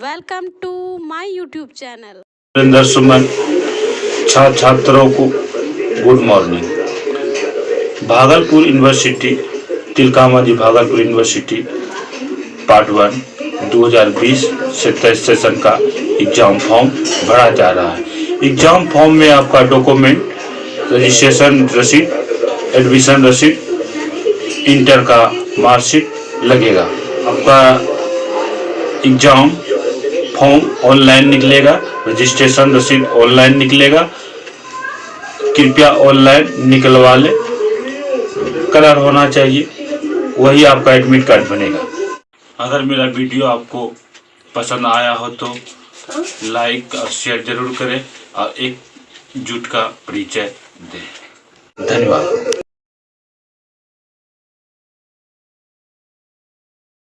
Welcome to my YouTube channel. Surendra Suman छात्र छात्रों को good morning Bhagalpur university Tilkamanjhi Bhagalpur university part one 2020 से तेईस सेशन का एग्ज़ाम फॉर्म भरा जा रहा है। एग्ज़ाम फॉर्म में आपका डॉक्यूमेंट रजिस्ट्रेशन रसीद एडमिशन रसीद इंटर का मार्कशीट लगेगा। आपका एग्ज़ाम फॉर्म ऑनलाइन निकलेगा रजिस्ट्रेशन रसीद ऑनलाइन निकलेगा। कृपया ऑनलाइन निकलवा ले। कलर होना चाहिए, वही आपका एडमिट कार्ड बनेगा। अगर मेरा वीडियो आपको पसंद आया हो तो लाइक और शेयर ज़रूर करें और एक जुट का परिचय दें। धन्यवाद।